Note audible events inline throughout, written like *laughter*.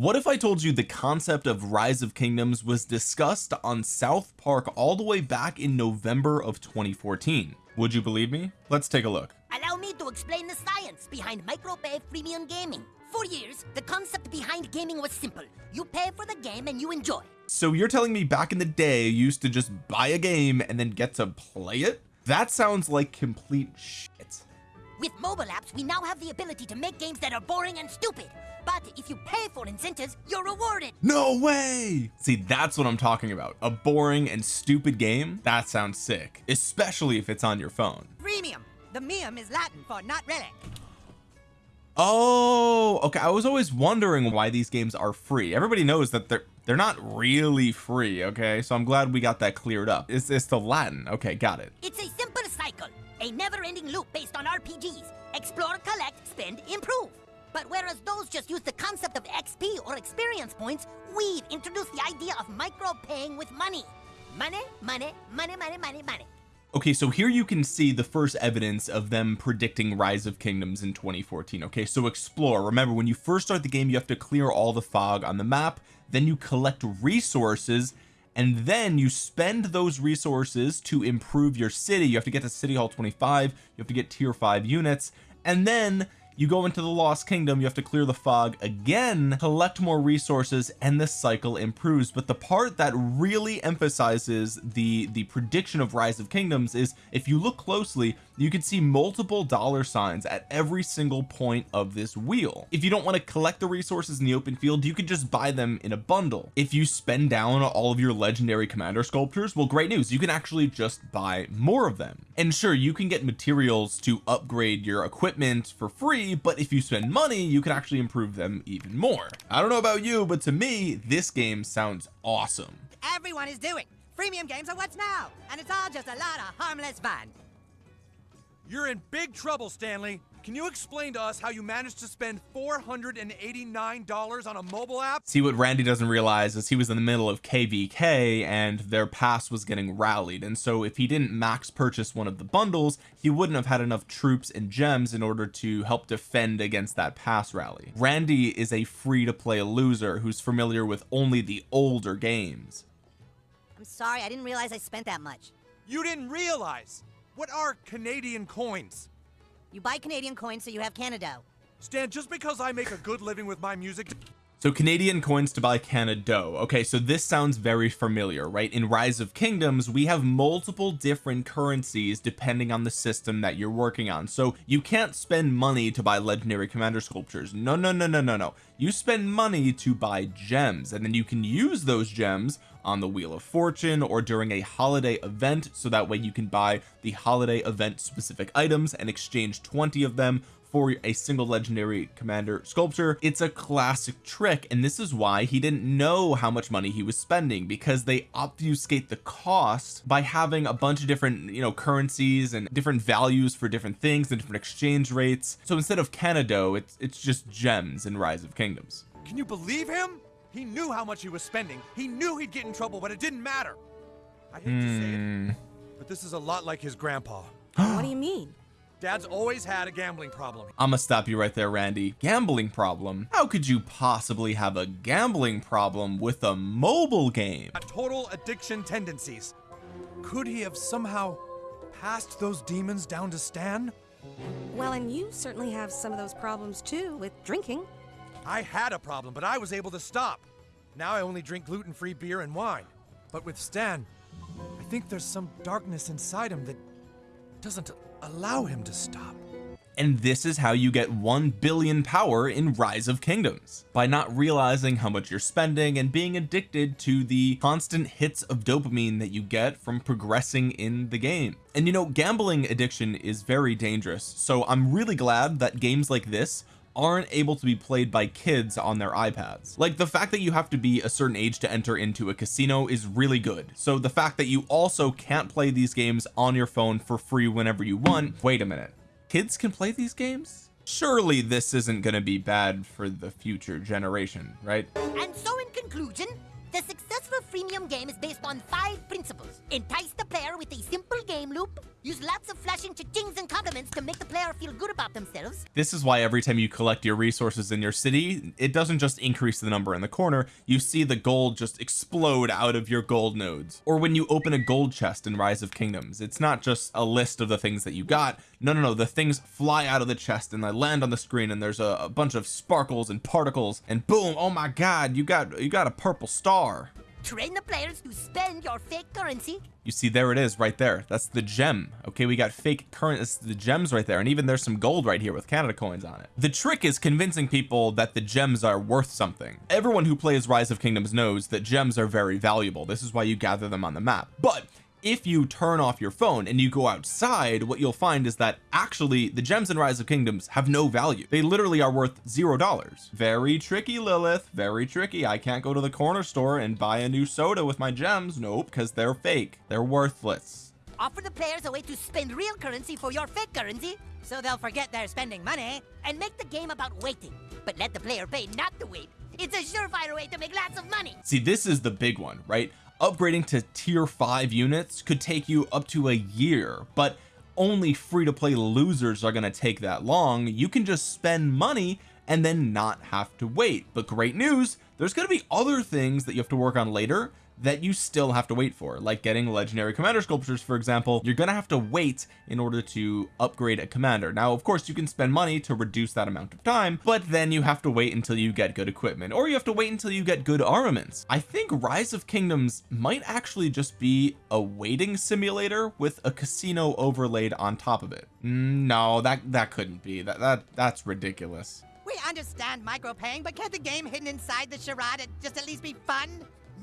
what if I told you the concept of rise of kingdoms was discussed on South Park all the way back in November of 2014 would you believe me? Let's take a look. Allow me to explain the science behind micropay freemium gaming. For years the concept behind gaming was simple. You pay for the game and you enjoy. So you're telling me back in the day you used to just buy a game and then get to play it? That sounds like complete shit with mobile apps we now have the ability to make games that are boring and stupid. But if you pay for incentives you're rewarded. No way! See that's what I'm talking about. A boring and stupid game? That sounds sick. Especially if it's on your phone. Freemium the mium is Latin for not relic. oh okay. I was always wondering why these games are free. Everybody knows that they're they're not really free okay? So I'm glad we got that cleared up. It's, it's the Latin. Okay got it. It's a a never-ending loop based on RPGs explore collect spend improve. But whereas those just use the concept of XP or experience points we've introduced the idea of micro paying with money. Money money money money money money. Okay so here you can see the first evidence of them predicting rise of kingdoms in 2014 okay? So explore. Remember when you first start the game you have to clear all the fog on the map then you collect resources and then you spend those resources to improve your city. You have to get to city hall 25 you have to get tier 5 units and then you go into the lost kingdom you have to clear the fog again collect more resources and the cycle improves. But the part that really emphasizes the the prediction of rise of kingdoms is if you look closely you can see multiple dollar signs at every single point of this wheel. If you don't want to collect the resources in the open field you can just buy them in a bundle. If you spend down all of your legendary commander sculptures well great news you can actually just buy more of them. And sure you can get materials to upgrade your equipment for free but if you spend money you can actually improve them even more. I don't know about you but to me this game sounds awesome. Everyone is doing. Freemium games are what's now and it's all just a lot of harmless fun you're in big trouble, Stanley. Can you explain to us how you managed to spend $489 on a mobile app? See what Randy doesn't realize is he was in the middle of KVK and their pass was getting rallied. And so if he didn't max purchase one of the bundles he wouldn't have had enough troops and gems in order to help defend against that pass rally. Randy is a free-to-play loser who's familiar with only the older games. I'm sorry I didn't realize I spent that much. You didn't realize what are Canadian coins? You buy Canadian coins so you have Canada. Stan, just because I make a good living with my music so Canadian coins to buy Canada dough. Okay so this sounds very familiar right? In rise of kingdoms we have multiple different currencies depending on the system that you're working on. So you can't spend money to buy legendary commander sculptures. No no no no no no. You spend money to buy gems and then you can use those gems on the wheel of fortune or during a holiday event so that way you can buy the holiday event specific items and exchange 20 of them for a single legendary commander sculpture it's a classic trick and this is why he didn't know how much money he was spending because they obfuscate the cost by having a bunch of different you know currencies and different values for different things and different exchange rates. So instead of Canado it's it's just gems in rise of kingdoms. Can you believe him? He knew how much he was spending. He knew he'd get in trouble but it didn't matter. I hate to say it hmm. but this is a lot like his grandpa. What do you mean Dad's always had a gambling problem. I'm gonna stop you right there Randy. Gambling problem? How could you possibly have a gambling problem with a mobile game? A total addiction tendencies. Could he have somehow passed those demons down to Stan? Well and you certainly have some of those problems too with drinking. I had a problem but I was able to stop. Now I only drink gluten-free beer and wine. But with Stan I think there's some darkness inside him that doesn't allow him to stop. And this is how you get 1 billion power in rise of kingdoms. By not realizing how much you're spending and being addicted to the constant hits of dopamine that you get from progressing in the game. And you know gambling addiction is very dangerous so I'm really glad that games like this aren't able to be played by kids on their iPads. Like the fact that you have to be a certain age to enter into a casino is really good. So the fact that you also can't play these games on your phone for free whenever you want wait a minute. Kids can play these games? Surely this isn't going to be bad for the future generation right? And so in conclusion the successful freemium game is based on five principles. Entice the player with a simple game loop Use lots of flashing cha-chings and compliments to make the player feel good about themselves. this is why every time you collect your resources in your city it doesn't just increase the number in the corner you see the gold just explode out of your gold nodes. Or when you open a gold chest in rise of kingdoms it's not just a list of the things that you got. No no no the things fly out of the chest and they land on the screen and there's a, a bunch of sparkles and particles and boom oh my god you got you got a purple star Train the players to spend your fake currency. you see there it is right there. That's the gem okay? We got fake current the gems right there and even there's some gold right here with Canada coins on it. The trick is convincing people that the gems are worth something. Everyone who plays rise of kingdoms knows that gems are very valuable. This is why you gather them on the map. But if you turn off your phone and you go outside what you'll find is that actually the gems in rise of kingdoms have no value they literally are worth zero dollars very tricky Lilith very tricky I can't go to the corner store and buy a new soda with my gems nope because they're fake they're worthless Offer the players a way to spend real currency for your fake currency So they'll forget they're spending money. and make the game about waiting. But let the player pay not to wait. It's a surefire way to make lots of money. see this is the big one right upgrading to tier 5 units could take you up to a year but only free to play losers are going to take that long. You can just spend money and then not have to wait. But great news there's going to be other things that you have to work on later that you still have to wait for. Like getting legendary commander sculptures for example you're gonna have to wait in order to upgrade a commander. Now of course you can spend money to reduce that amount of time but then you have to wait until you get good equipment or you have to wait until you get good armaments. I think rise of kingdoms might actually just be a waiting simulator with a casino overlaid on top of it. Mm, no that that couldn't be. That that that's ridiculous. We understand micropaying, but can't the game hidden inside the charade just at least be fun?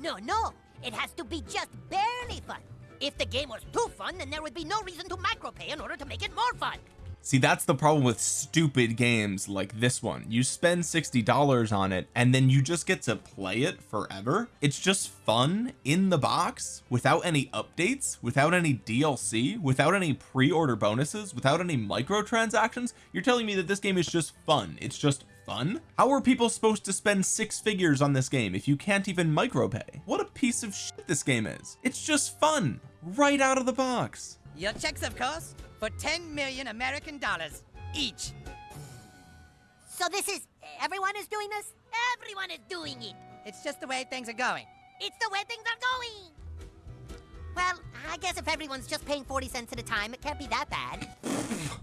No, no. It has to be just barely fun. If the game was too fun, then there would be no reason to micropay in order to make it more fun. see that's the problem with stupid games like this one you spend $60 on it and then you just get to play it forever it's just fun in the box without any updates without any DLC without any pre-order bonuses without any microtransactions you're telling me that this game is just fun it's just fun how are people supposed to spend six figures on this game if you can't even micropay what a piece of shit this game is it's just fun right out of the box Your checks, of course, for 10 million American dollars each. So this is everyone is doing this? Everyone is doing it. It's just the way things are going. It's the way things are going. Well, I guess if everyone's just paying 40 cents at a time, it can't be that bad.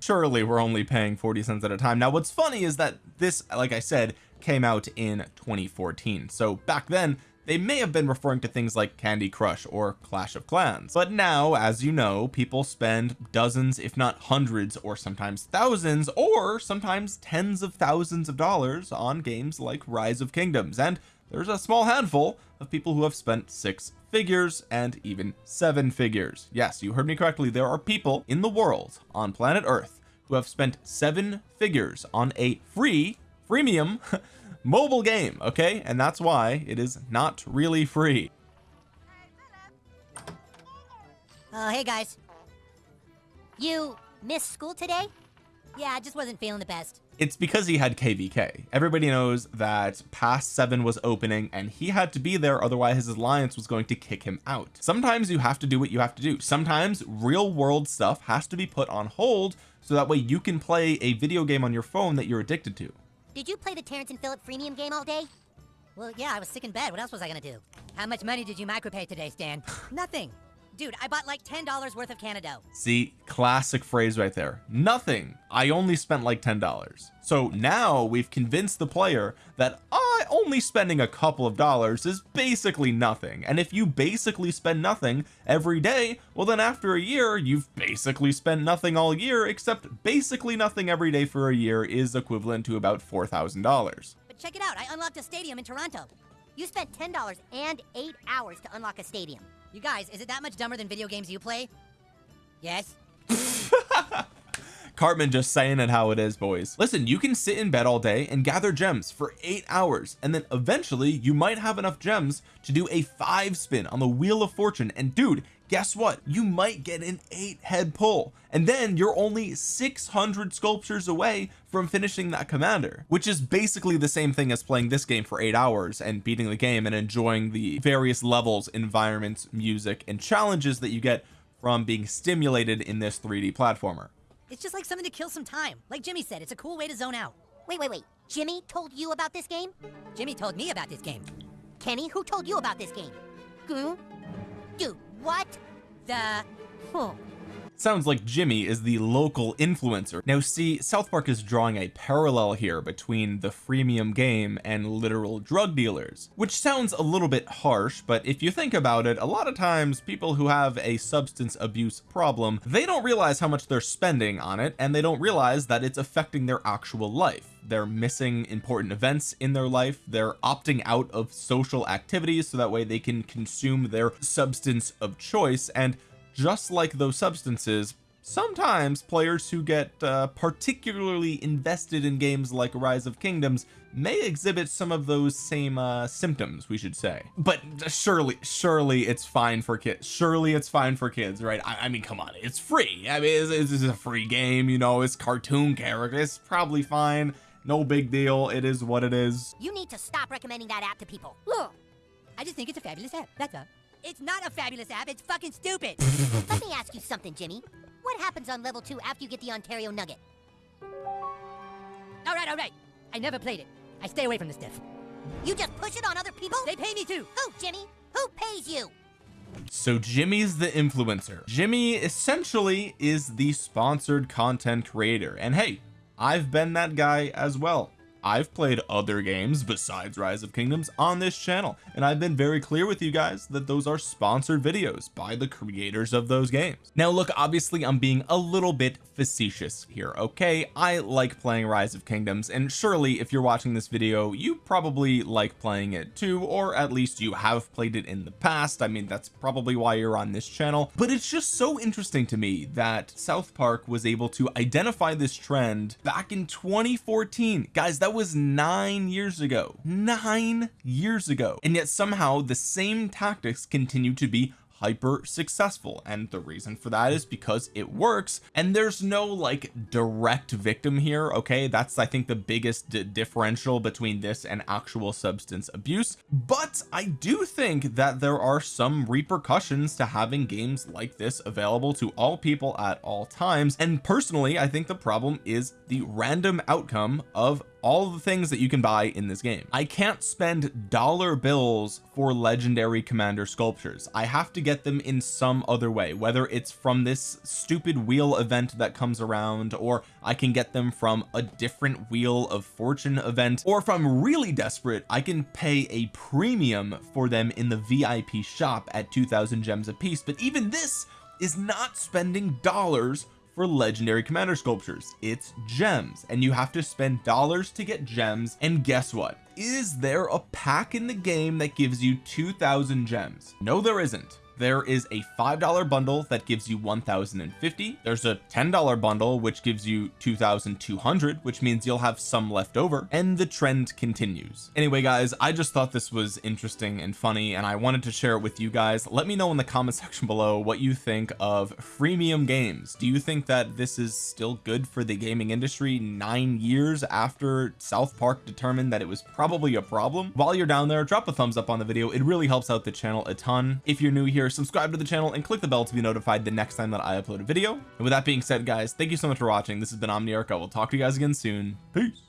surely we're only paying 40 cents at a time. Now what's funny is that this like I said came out in 2014 so back then they may have been referring to things like Candy Crush or Clash of Clans. But now as you know people spend dozens if not hundreds or sometimes thousands or sometimes tens of thousands of dollars on games like Rise of Kingdoms. And there's a small handful of people who have spent six figures and even seven figures yes you heard me correctly there are people in the world on planet earth who have spent seven figures on a free freemium *laughs* mobile game okay and that's why it is not really free Oh, hey guys. You missed school today? Yeah, I just wasn't feeling the best. It's because he had kvk everybody knows that pass seven was opening and he had to be there otherwise his alliance was going to kick him out sometimes you have to do what you have to do sometimes real world stuff has to be put on hold so that way you can play a video game on your phone that you're addicted to Did you play the Terrance and Phillip freemium game all day? Well, yeah, I was sick in bed. What else was I gonna do? How much money did you micropay today, Stan? *sighs* Nothing. Dude, I bought like $10 worth of Canada. see classic phrase right there nothing I only spent like ten dollars so now we've convinced the player that I only spending a couple of dollars is basically nothing and if you basically spend nothing every day well then after a year you've basically spent nothing all year except basically nothing every day for a year is equivalent to about four thousand dollars But check it out, I unlocked a stadium in Toronto. You spent $10 and 8 hours to unlock a stadium. You guys, is it that much dumber than video games you play? Yes? *laughs* Cartman just saying it how it is boys listen you can sit in bed all day and gather gems for eight hours and then eventually you might have enough gems to do a five spin on the wheel of fortune and dude guess what you might get an eight head pull and then you're only 600 sculptures away from finishing that commander which is basically the same thing as playing this game for eight hours and beating the game and enjoying the various levels environments music and challenges that you get from being stimulated in this 3d platformer It's just like something to kill some time. Like Jimmy said, it's a cool way to zone out. Wait, wait, wait. Jimmy told you about this game? Jimmy told me about this game. Kenny, who told you about this game? Hmm? Dude, what? The Huh. Sounds like Jimmy is the local influencer. Now see, South Park is drawing a parallel here between the freemium game and literal drug dealers, which sounds a little bit harsh, but if you think about it, a lot of times people who have a substance abuse problem, they don't realize how much they're spending on it, and they don't realize that it's affecting their actual life they're missing important events in their life they're opting out of social activities so that way they can consume their substance of choice and just like those substances sometimes players who get uh, particularly invested in games like rise of kingdoms may exhibit some of those same uh, symptoms we should say but surely surely it's fine for kids surely it's fine for kids right I, I mean come on it's free I mean this is a free game you know it's cartoon characters it's probably fine no big deal it is what it is You need to stop recommending that app to people. look. I just think it's a fabulous app. That's all. It's not a fabulous app. It's fucking stupid. *laughs* Let me ask you something, Jimmy. What happens on level 2 after you get the Ontario Nugget? all right, all right. I never played it. I stay away from this stuff. You just push it on other people? They pay me to. Who, Jimmy? Who pays you? so Jimmy's the influencer Jimmy essentially is the sponsored content creator and hey I've been that guy as well I've played other games besides rise of kingdoms on this channel and I've been very clear with you guys that those are sponsored videos by the creators of those games. Now look obviously I'm being a little bit facetious here okay? I like playing rise of kingdoms and surely if you're watching this video you probably like playing it too or at least you have played it in the past. I mean that's probably why you're on this channel. But it's just so interesting to me that South Park was able to identify this trend back in 2014 guys that was nine years ago. Nine years ago. And yet somehow the same tactics continue to be hyper successful. And the reason for that is because it works. And there's no like direct victim here okay? That's I think the biggest differential between this and actual substance abuse. But I do think that there are some repercussions to having games like this available to all people at all times. And personally I think the problem is the random outcome of all the things that you can buy in this game. I can't spend dollar bills for legendary commander sculptures. I have to get them in some other way whether it's from this stupid wheel event that comes around or I can get them from a different wheel of fortune event or if I'm really desperate I can pay a premium for them in the VIP shop at 2000 gems a piece but even this is not spending dollars for legendary commander sculptures. It's gems and you have to spend dollars to get gems and guess what? Is there a pack in the game that gives you 2000 gems? No there isn't there is a five dollar bundle that gives you 1050 there's a ten dollar bundle which gives you 2200 which means you'll have some left over. And the trend continues. Anyway guys I just thought this was interesting and funny and I wanted to share it with you guys. Let me know in the comment *laughs* section below what you think of freemium games. Do you think that this is still good for the gaming industry nine years after South Park determined that it was probably a problem? While you're down there drop a thumbs up on the video. It really helps out the channel a ton. If you're new here subscribe to the channel and click the bell to be notified the next time that I upload a video. And with that being said guys thank you so much for watching. This has been Omniarch. I will talk to you guys again soon. Peace